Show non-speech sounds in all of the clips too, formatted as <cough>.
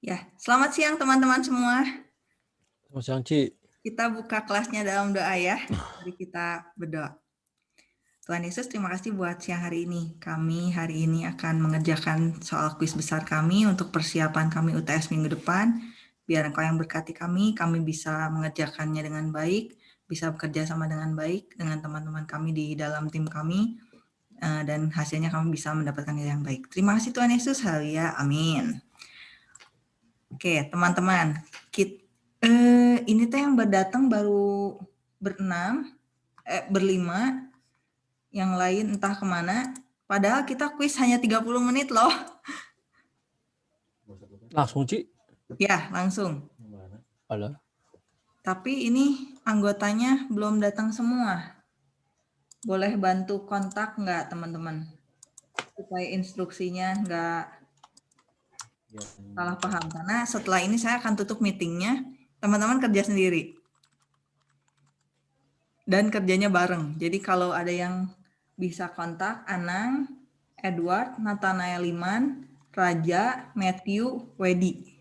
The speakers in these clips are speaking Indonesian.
Ya, selamat siang teman-teman semua. Selamat siang, Ci. Kita buka kelasnya dalam doa ya. Mari kita berdoa. Tuhan Yesus, terima kasih buat siang hari ini. Kami hari ini akan mengerjakan soal kuis besar kami untuk persiapan kami UTS minggu depan. Biar Engkau yang berkati kami, kami bisa mengerjakannya dengan baik, bisa bekerja sama dengan baik dengan teman-teman kami di dalam tim kami, eh, dan hasilnya kami bisa mendapatkan yang baik. Terima kasih Tuhan Yesus, haleluya, amin. Oke, teman-teman, eh, ini teh yang berdatang baru berenam, eh, berlima, yang lain entah ke mana. Padahal kita kuis hanya 30 menit loh. Langsung, Ci? Ya, langsung. Halo. Tapi ini anggotanya belum datang semua. Boleh bantu kontak nggak, teman-teman? Supaya instruksinya nggak salah paham. Karena setelah ini saya akan tutup meetingnya. Teman-teman kerja sendiri. Dan kerjanya bareng. Jadi kalau ada yang bisa kontak Anang Edward Nathanael Liman Raja Matthew Wedi.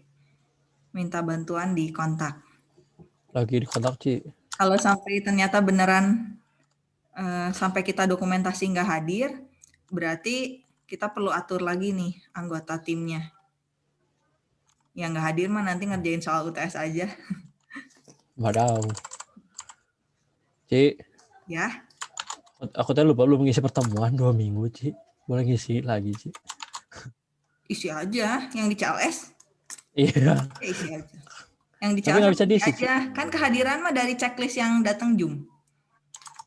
Minta bantuan di kontak. Lagi di kontak Ci. Kalau sampai ternyata beneran uh, sampai kita dokumentasi nggak hadir berarti kita perlu atur lagi nih anggota timnya yang nggak hadir mah nanti ngerjain soal UTS aja. Wadaw. Ci. Ya. Aku tadi lupa lu mengisi pertemuan dua minggu, Ci. Boleh ngisi lagi, Ci. Isi aja yang di CLS. Iya. Ya, isi aja. Yang di CLS bisa diisi, aja. Kan kehadiran mah dari checklist yang datang Zoom.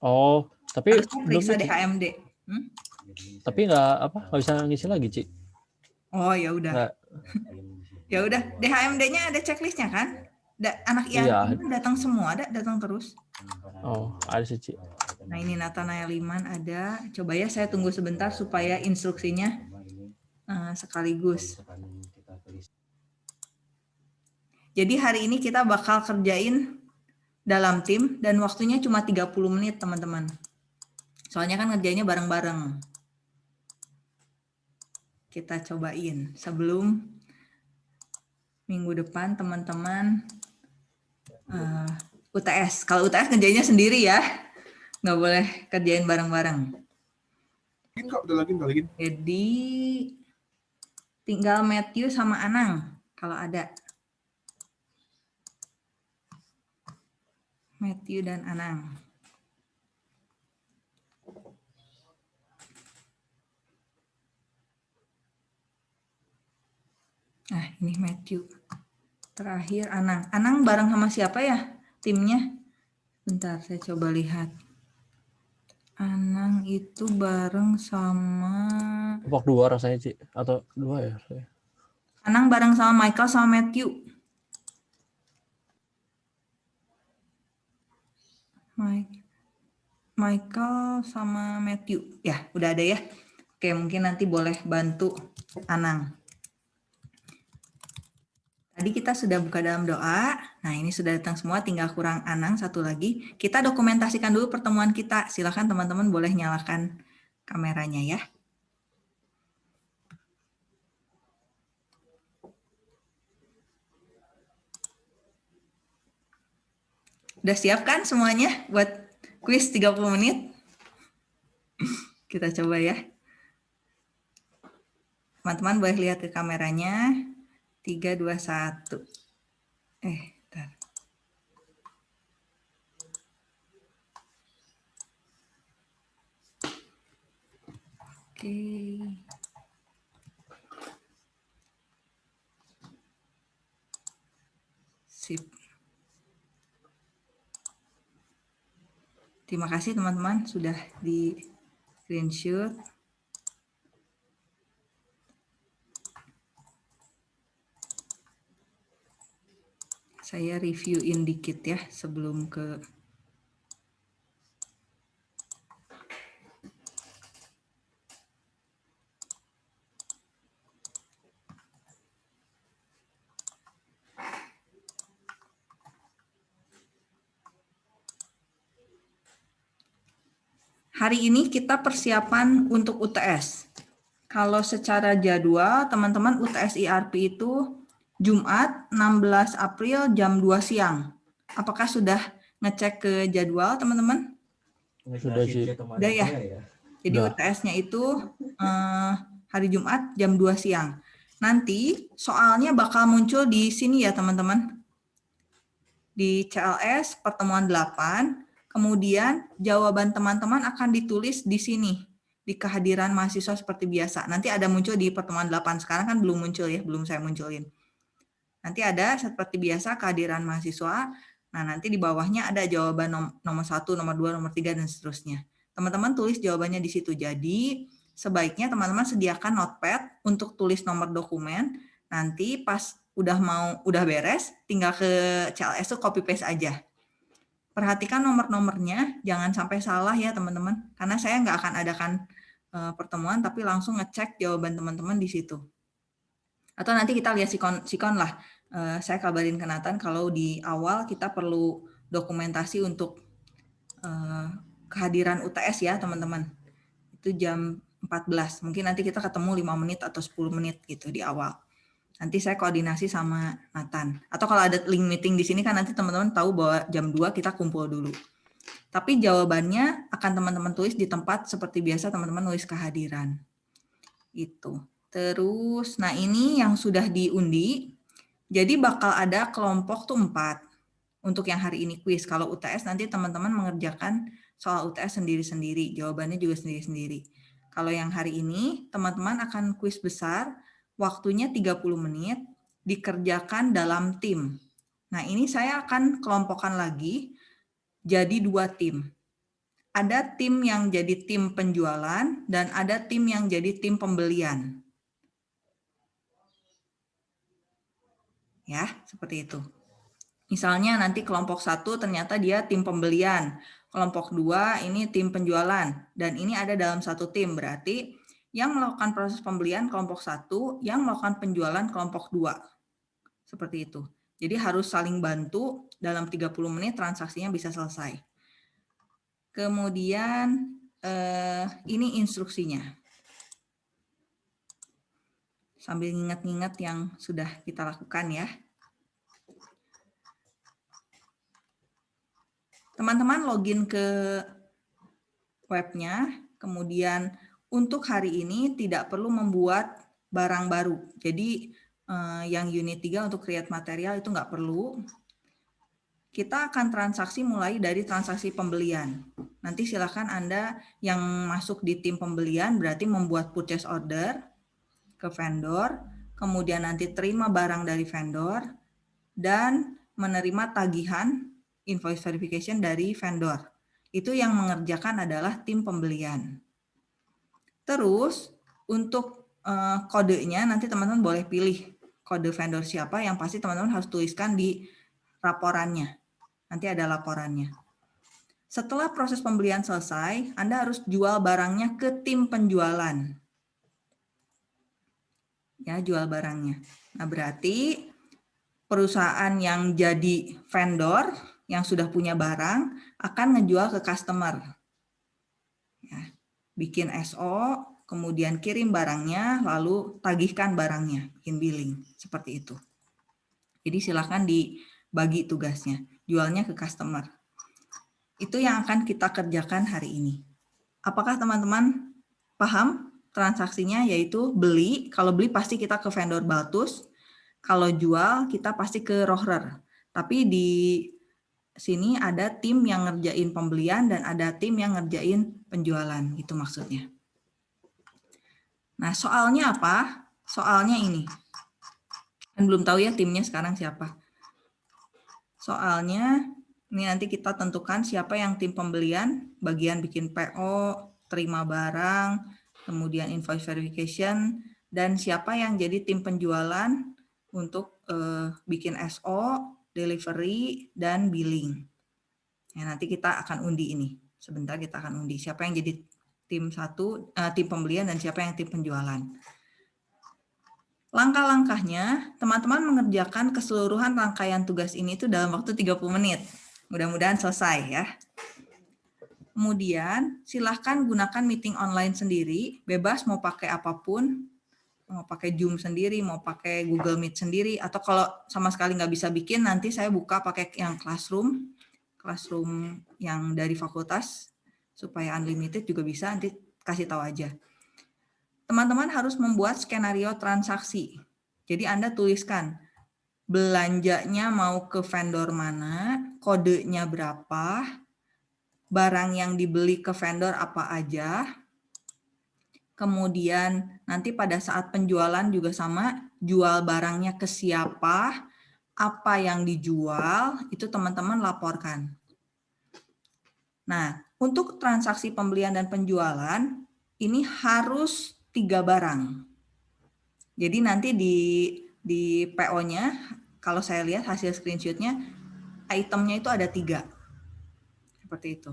Oh, tapi Harus periksa di HMD. Hmm? Tapi nggak apa nggak bisa ngisi lagi, Ci. Oh, ya udah. Ya udah, DHMD-nya ada checklistnya kan? Da, anak yang iya. datang semua, ada datang terus. Oh, ada sih, Ci. Nah, ini Nathanael Liman ada. Coba ya saya tunggu sebentar supaya instruksinya uh, sekaligus. Jadi hari ini kita bakal kerjain dalam tim dan waktunya cuma 30 menit, teman-teman. Soalnya kan ngerjainnya bareng-bareng. Kita cobain sebelum minggu depan teman-teman uh, eh, UTS. Kalau UTS kerjanya sendiri ya, nggak boleh kerjain bareng-bareng. Jadi tinggal Matthew sama Anang kalau ada. Matthew dan Anang. Nah, ini Matthew. Terakhir Anang. Anang bareng sama siapa ya timnya? Bentar, saya coba lihat. Anang itu bareng sama... Kelompok dua rasanya, Ci. Atau dua ya? Saya. Anang bareng sama Michael sama Matthew. Mike. Michael sama Matthew. Ya, udah ada ya. Oke, mungkin nanti boleh bantu Anang. Tadi kita sudah buka dalam doa. Nah, ini sudah datang semua, tinggal kurang Anang satu lagi. Kita dokumentasikan dulu pertemuan kita. Silakan teman-teman boleh nyalakan kameranya ya. Udah siap kan semuanya buat kuis 30 menit? Kita coba ya. Teman-teman boleh lihat ke kameranya tiga dua satu. Eh bentar. oke. Sip. Terima kasih teman-teman sudah di screenshot Saya reviewin dikit ya sebelum ke Hari ini kita persiapan untuk UTS. Kalau secara jadwal, teman-teman UTS IRP itu Jumat 16 April jam 2 siang. Apakah sudah ngecek ke jadwal teman-teman? Sudah sih. Udah ya? Jadi Udah. UTS-nya itu eh, hari Jumat jam 2 siang. Nanti soalnya bakal muncul di sini ya teman-teman. Di CLS pertemuan 8, kemudian jawaban teman-teman akan ditulis di sini di kehadiran mahasiswa seperti biasa. Nanti ada muncul di pertemuan 8. Sekarang kan belum muncul ya, belum saya munculin. Nanti ada seperti biasa kehadiran mahasiswa. Nah, nanti di bawahnya ada jawaban nom- nomor 1, nomor 2, nomor 3, dan seterusnya. Teman-teman tulis jawabannya di situ. Jadi, sebaiknya teman-teman sediakan notepad untuk tulis nomor dokumen. Nanti pas udah mau udah beres, tinggal ke CLS tuh copy paste aja. Perhatikan nomor-nomornya, jangan sampai salah ya teman-teman. Karena saya nggak akan adakan eh, pertemuan, tapi langsung ngecek jawaban teman-teman di situ. Atau nanti kita lihat sikon, sikon lah. Eh, saya kabarin ke Nathan kalau di awal kita perlu dokumentasi untuk eh, kehadiran UTS ya teman-teman. Itu jam 14. Mungkin nanti kita ketemu 5 menit atau 10 menit gitu di awal. Nanti saya koordinasi sama Nathan. Atau kalau ada link meeting di sini kan nanti teman-teman tahu bahwa jam 2 kita kumpul dulu. Tapi jawabannya akan teman-teman tulis di tempat seperti biasa teman-teman nulis kehadiran. Itu. Terus, nah ini yang sudah diundi. Jadi bakal ada kelompok tuh empat untuk yang hari ini kuis. Kalau UTS nanti teman-teman mengerjakan soal UTS sendiri-sendiri. Jawabannya juga sendiri-sendiri. Kalau yang hari ini, teman-teman akan kuis besar, waktunya 30 menit, dikerjakan dalam tim. Nah, ini saya akan kelompokkan lagi jadi dua tim. Ada tim yang jadi tim penjualan dan ada tim yang jadi tim pembelian. Ya, seperti itu. Misalnya nanti kelompok satu ternyata dia tim pembelian, kelompok dua ini tim penjualan, dan ini ada dalam satu tim, berarti yang melakukan proses pembelian kelompok satu, yang melakukan penjualan kelompok dua. Seperti itu. Jadi harus saling bantu dalam 30 menit transaksinya bisa selesai. Kemudian eh, ini instruksinya. Sambil ingat-ingat yang sudah kita lakukan ya. Teman-teman login ke webnya, kemudian untuk hari ini tidak perlu membuat barang baru. Jadi eh, yang unit 3 untuk create material itu nggak perlu. Kita akan transaksi mulai dari transaksi pembelian. Nanti silakan Anda yang masuk di tim pembelian berarti membuat purchase order ke vendor, kemudian nanti terima barang dari vendor, dan menerima tagihan invoice verification dari vendor. Itu yang mengerjakan adalah tim pembelian. Terus untuk uh, kodenya nanti teman-teman boleh pilih kode vendor siapa yang pasti teman-teman harus tuliskan di laporannya. Nanti ada laporannya. Setelah proses pembelian selesai, Anda harus jual barangnya ke tim penjualan. Ya, jual barangnya. Nah, berarti perusahaan yang jadi vendor yang sudah punya barang akan ngejual ke customer. Ya, bikin SO, kemudian kirim barangnya, lalu tagihkan barangnya, bikin billing, seperti itu. Jadi silakan dibagi tugasnya, jualnya ke customer. Itu yang akan kita kerjakan hari ini. Apakah teman-teman paham transaksinya yaitu beli, kalau beli pasti kita ke vendor Baltus, kalau jual kita pasti ke Rohrer. Tapi di sini ada tim yang ngerjain pembelian dan ada tim yang ngerjain penjualan, itu maksudnya. Nah, soalnya apa? Soalnya ini. Kan belum tahu ya timnya sekarang siapa. Soalnya ini nanti kita tentukan siapa yang tim pembelian, bagian bikin PO, terima barang, kemudian invoice verification, dan siapa yang jadi tim penjualan untuk uh, bikin SO, delivery, dan billing. Ya, nanti kita akan undi ini. Sebentar kita akan undi siapa yang jadi tim satu, uh, tim pembelian dan siapa yang tim penjualan. Langkah-langkahnya, teman-teman mengerjakan keseluruhan rangkaian tugas ini itu dalam waktu 30 menit. Mudah-mudahan selesai ya. Kemudian silahkan gunakan meeting online sendiri, bebas mau pakai apa pun, mau pakai Zoom sendiri, mau pakai Google Meet sendiri, atau kalau sama sekali nggak bisa bikin, nanti saya buka pakai yang Classroom, Classroom yang dari fakultas, supaya unlimited juga bisa, nanti kasih tahu aja. Teman-teman harus membuat skenario transaksi. Jadi Anda tuliskan, belanjanya mau ke vendor mana, kodenya berapa, barang yang dibeli ke vendor apa aja, kemudian nanti pada saat penjualan juga sama, jual barangnya ke siapa, apa yang dijual, itu teman-teman laporkan. Nah, untuk transaksi pembelian dan penjualan, ini harus tiga barang. Jadi nanti di di PO-nya, kalau saya lihat hasil screenshot-nya, itemnya itu ada tiga. Seperti itu.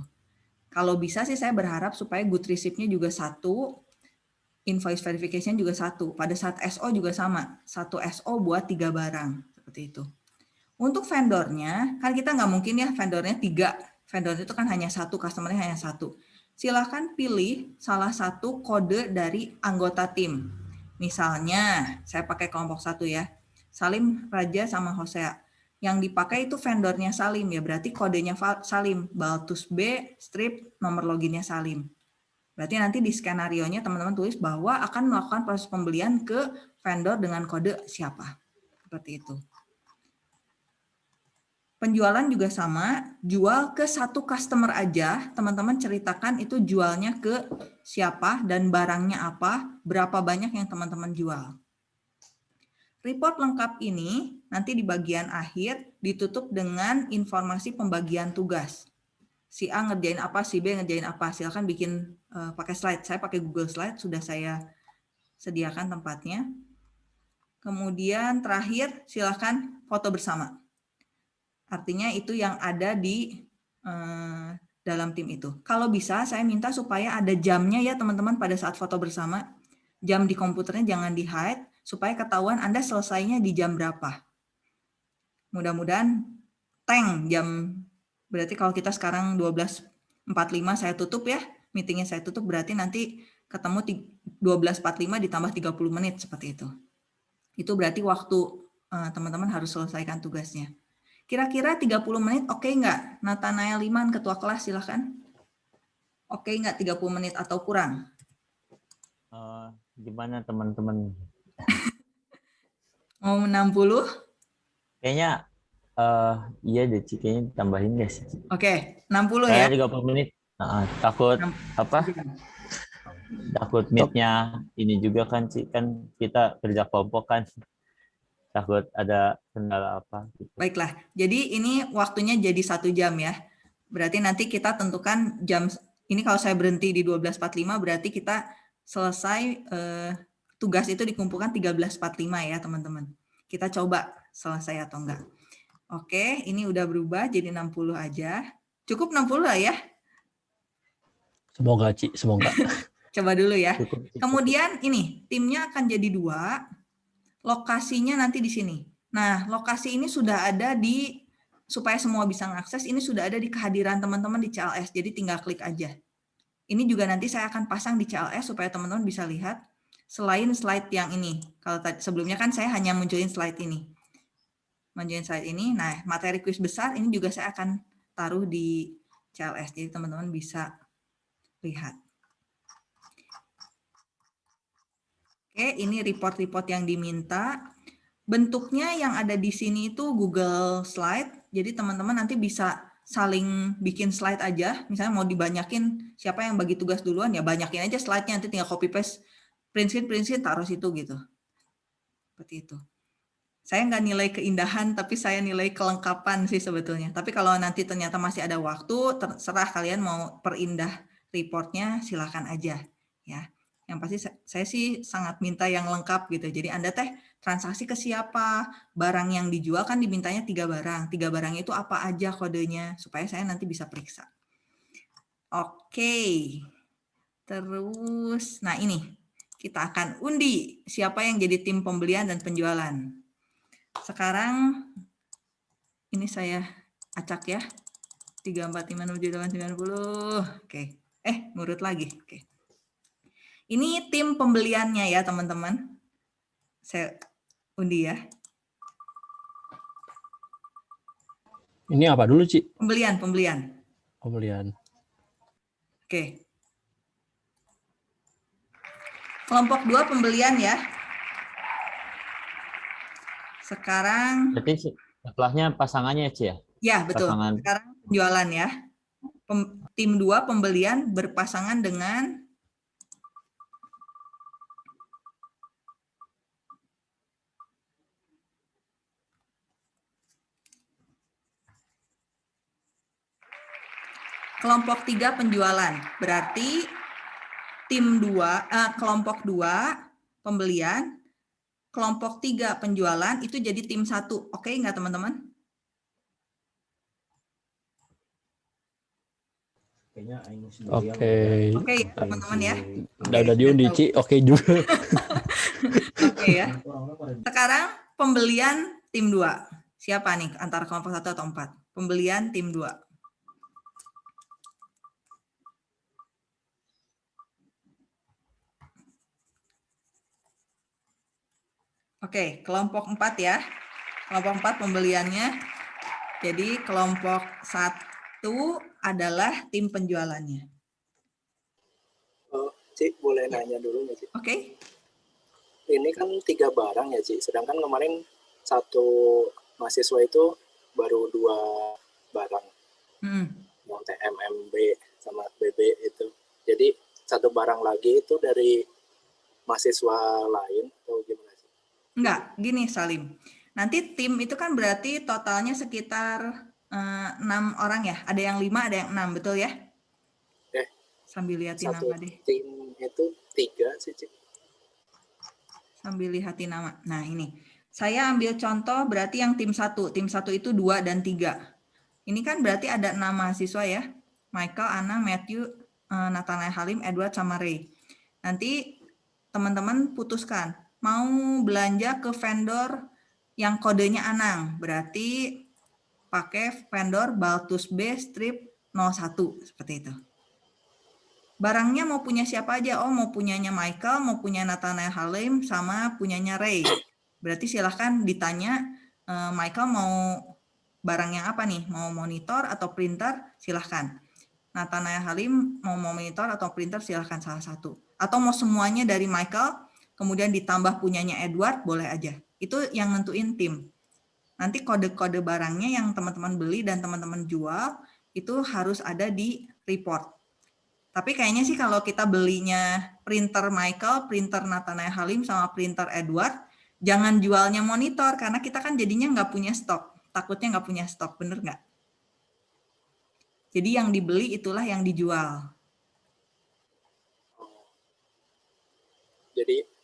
Kalau bisa sih saya berharap supaya good receipt-nya juga satu, invoice verification juga satu. Pada saat SO juga sama, satu SO buat tiga barang. Seperti itu. Untuk vendornya, kan kita nggak mungkin ya vendornya tiga. Vendor itu kan hanya satu, customer-nya hanya satu. Silahkan pilih salah satu kode dari anggota tim. Misalnya, saya pakai kelompok satu ya. Salim, Raja, sama Hosea. Yang dipakai itu vendornya Salim ya, berarti kodenya Salim. Baltus B, strip, nomor loginnya Salim. Berarti nanti di skenario-nya teman-teman tulis bahwa akan melakukan proses pembelian ke vendor dengan kode siapa. Seperti itu. Penjualan juga sama, jual ke satu customer aja, teman-teman ceritakan itu jualnya ke siapa dan barangnya apa, berapa banyak yang teman-teman jual. Report lengkap ini nanti di bagian akhir ditutup dengan informasi pembagian tugas. Si A ngerjain apa, si B ngerjain apa. Silakan bikin uh, pakai slide. Saya pakai Google Slide, sudah saya sediakan tempatnya. Kemudian terakhir silakan foto bersama. Artinya itu yang ada di uh, dalam tim itu. Kalau bisa saya minta supaya ada jamnya ya teman-teman pada saat foto bersama. Jam di komputernya jangan di hide supaya ketahuan Anda selesainya di jam berapa. Mudah-mudahan tank jam, berarti kalau kita sekarang 12.45 saya tutup ya, meetingnya saya tutup berarti nanti ketemu 12.45 ditambah 30 menit seperti itu. Itu berarti waktu eh, teman-teman harus selesaikan tugasnya. Kira-kira 30 menit oke okay nggak? Nathanael Liman, ketua kelas silahkan. Oke okay nggak 30 menit atau kurang? Uh, gimana teman-teman <laughs> Mau 60? Kayaknya uh, iya deh, Ci. Kayaknya tambahin guys. Oke, okay, 60 ya. Kayak 30 menit. Nah, takut 6. apa? Takut meet-nya ini juga kan, Ci. Kan kita kerja kelompok kan. Takut ada kendala apa. Gitu. Baiklah. Jadi ini waktunya jadi satu jam ya. Berarti nanti kita tentukan jam, ini kalau saya berhenti di 12.45 berarti kita selesai eh, tugas itu dikumpulkan 13.45 ya teman-teman. Kita coba selesai atau enggak. Oke, ini udah berubah jadi 60 aja. Cukup 60 lah ya? Semoga, Ci. Semoga. <laughs> coba dulu ya. Kemudian ini, timnya akan jadi dua. Lokasinya nanti di sini. Nah, lokasi ini sudah ada di, supaya semua bisa mengakses, ini sudah ada di kehadiran teman-teman di CLS. Jadi tinggal klik aja. Ini juga nanti saya akan pasang di CLS supaya teman-teman bisa lihat selain slide yang ini. Kalau tadi sebelumnya kan saya hanya munculin slide ini. Munculin slide ini. Nah, materi kuis besar ini juga saya akan taruh di CLS. Jadi teman-teman bisa lihat. Oke, ini report-report yang diminta. Bentuknya yang ada di sini itu Google Slide. Jadi teman-teman nanti bisa saling bikin slide aja. Misalnya mau dibanyakin siapa yang bagi tugas duluan, ya banyakin aja slide-nya. Nanti tinggal copy-paste prinsip-prinsip taruh situ gitu. Seperti itu. Saya nggak nilai keindahan, tapi saya nilai kelengkapan sih sebetulnya. Tapi kalau nanti ternyata masih ada waktu, terserah kalian mau perindah reportnya, silakan aja. ya. Yang pasti saya sih sangat minta yang lengkap gitu. Jadi Anda teh transaksi ke siapa, barang yang dijual kan dimintanya tiga barang. Tiga barang itu apa aja kodenya, supaya saya nanti bisa periksa. Oke. Terus, nah ini kita akan undi siapa yang jadi tim pembelian dan penjualan. Sekarang ini saya acak ya. 3, 4, 5, 6, 7, 8, 90. Oke. Eh, ngurut lagi. Oke. Ini tim pembeliannya ya, teman-teman. Saya undi ya. Ini apa dulu, Ci? Pembelian, pembelian. Pembelian. Oke. Kelompok dua pembelian ya. Sekarang, Berarti setelahnya pasangannya, Ci ya? ya betul. Pasangan. Sekarang penjualan ya. Pem- tim dua pembelian berpasangan dengan kelompok tiga penjualan. Berarti tim dua, eh, kelompok dua pembelian, kelompok tiga penjualan itu jadi tim satu. Oke nggak teman-teman? Oke. Oke ya teman-teman ya. Udah udah diundi, Ci. Oke juga. <laughs> Oke ya. Sekarang pembelian tim dua. Siapa nih antara kelompok satu atau empat? Pembelian tim dua. Oke, kelompok empat ya. Kelompok empat pembeliannya. Jadi kelompok satu adalah tim penjualannya. Oh, Cik, boleh nanya dulu nggak, Cik? Oke, Ini kan tiga barang ya, Cik. Sedangkan kemarin satu mahasiswa itu baru dua barang, Hmm. yang TMMB sama BB itu. Jadi satu barang lagi itu dari mahasiswa lain atau gimana? Enggak, gini Salim. Nanti tim itu kan berarti totalnya sekitar eh, enam orang ya. Ada yang lima, ada yang enam, betul ya? Eh, Sambil lihatin Satu nama deh. tim itu tiga sih, Cik. Sambil lihatin nama. Nah ini, saya ambil contoh berarti yang tim satu. Tim satu itu dua dan tiga. Ini kan berarti ada enam mahasiswa ya. Michael, Anna, Matthew, eh, Nathanael Halim, Edward, sama Ray. Nanti teman-teman putuskan. Mau belanja ke vendor yang kodenya Anang. Berarti pakai vendor Baltus B strip 01. Seperti itu. Barangnya mau punya siapa aja? Oh, mau punyanya Michael, mau punya Nathanael Halim, sama punyanya Ray. Berarti silahkan ditanya, eh, Michael mau barang yang apa nih? Mau monitor atau printer? Silahkan. Nathanael Halim mau monitor atau printer? Silahkan salah satu. Atau mau semuanya dari Michael, kemudian ditambah punyanya Edward, boleh aja. Itu yang nentuin tim. Nanti kode-kode barangnya yang teman-teman beli dan teman-teman jual, itu harus ada di report. Tapi kayaknya sih kalau kita belinya printer Michael, printer Nathanael Halim, sama printer Edward, jangan jualnya monitor karena kita kan jadinya nggak punya stok. Takutnya nggak punya stok, bener nggak? Jadi yang dibeli itulah yang dijual. Jadi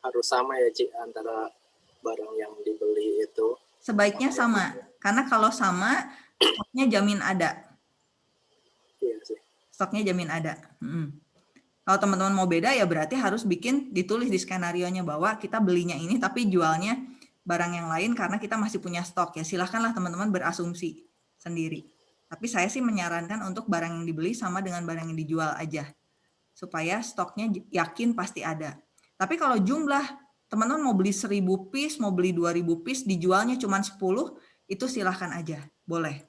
harus sama ya, Cik, antara barang yang dibeli itu. Sebaiknya sama, karena kalau sama, stoknya jamin ada. Iya sih. Stoknya jamin ada. Mm. Kalau teman-teman mau beda ya berarti harus bikin ditulis di skenario-nya bahwa kita belinya ini tapi jualnya barang yang lain karena kita masih punya stok ya. Silahkanlah teman-teman berasumsi sendiri. Tapi saya sih menyarankan untuk barang yang dibeli sama dengan barang yang dijual aja. Supaya stoknya yakin pasti ada. Tapi kalau jumlah teman-teman mau beli 1000 piece, mau beli 2000 piece, dijualnya cuma 10, itu silahkan aja. Boleh.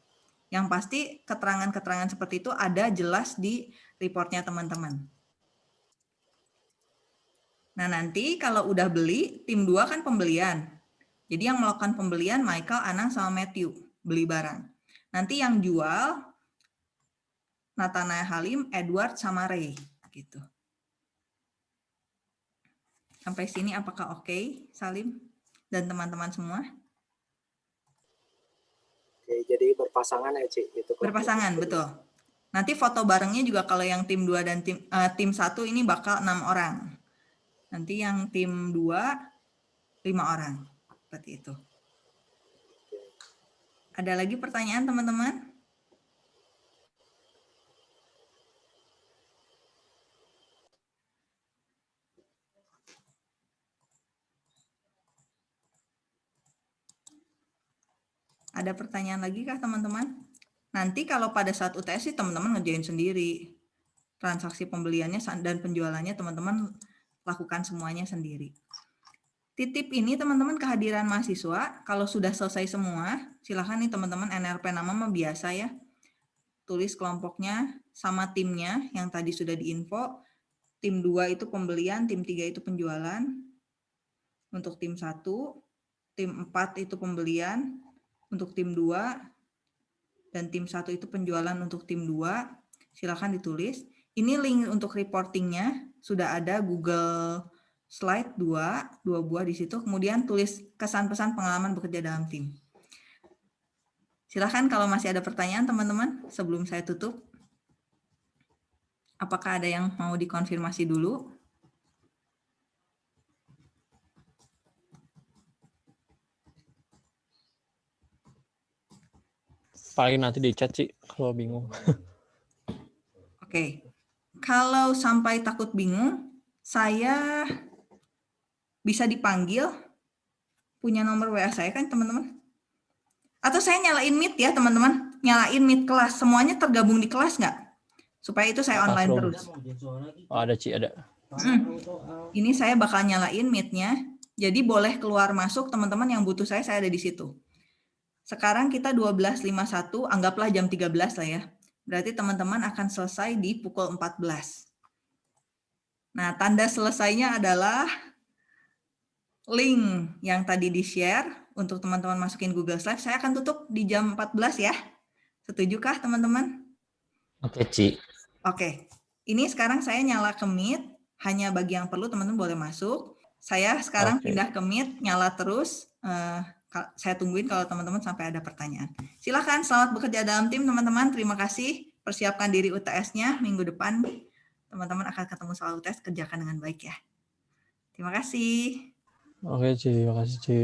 Yang pasti keterangan-keterangan seperti itu ada jelas di reportnya teman-teman. Nah nanti kalau udah beli, tim 2 kan pembelian. Jadi yang melakukan pembelian Michael, Anang, sama Matthew. Beli barang. Nanti yang jual Nathanael Halim, Edward, sama Ray. Gitu. Sampai sini apakah oke, Salim? Dan teman-teman semua? Oke, jadi berpasangan ya, Cik? Itu Berpasangan, betul. Nanti foto barengnya juga kalau yang tim 2 dan tim eh, tim 1 ini bakal enam orang. Nanti yang tim 2 lima orang. Seperti itu. Ada lagi pertanyaan teman-teman? Ada pertanyaan lagi kah teman-teman? Nanti kalau pada saat UTS sih teman-teman ngerjain sendiri. Transaksi pembeliannya dan penjualannya teman-teman lakukan semuanya sendiri. Titip ini teman-teman kehadiran mahasiswa. Kalau sudah selesai semua, silakan nih teman-teman NRP nama mah biasa ya. Tulis kelompoknya sama timnya yang tadi sudah diinfo. Tim 2 itu pembelian, tim 3 itu penjualan. Untuk tim 1, tim 4 itu pembelian, untuk tim 2, dan tim 1 itu penjualan untuk tim 2. Silakan ditulis. Ini link untuk reportingnya sudah ada Google Slide 2, dua buah di situ. Kemudian tulis kesan pesan pengalaman bekerja dalam tim. Silahkan kalau masih ada pertanyaan teman-teman sebelum saya tutup. Apakah ada yang mau dikonfirmasi dulu? Paling nanti di chat sih kalau bingung. Oke. Kalau sampai takut bingung, saya bisa dipanggil punya nomor WA saya kan teman-teman? Atau saya nyalain Meet ya teman-teman? Nyalain Meet kelas. Semuanya tergabung di kelas nggak? Supaya itu saya online Classroom. terus. Oh, ada Ci, ada. Hmm. Ini saya bakal nyalain Meet-nya. Jadi boleh keluar masuk teman-teman yang butuh saya, saya ada di situ. Sekarang kita 12.51, anggaplah jam 13 lah ya. Berarti teman-teman akan selesai di pukul 14. Nah, tanda selesainya adalah link yang tadi di-share untuk teman-teman masukin Google Slide. Saya akan tutup di jam 14 ya. Setujukah teman-teman? Oke, Ci. Oke, ini sekarang saya nyala ke Meet, hanya bagi yang perlu teman-teman boleh masuk. Saya sekarang Oke. pindah ke Meet, nyala terus. Ka- saya tungguin kalau teman-teman sampai ada pertanyaan. Silahkan, selamat bekerja dalam tim teman-teman. Terima kasih. Persiapkan diri UTS-nya minggu depan. Teman-teman akan ketemu soal UTS, kerjakan dengan baik ya. Terima kasih. Oke Ci, makasih Ci.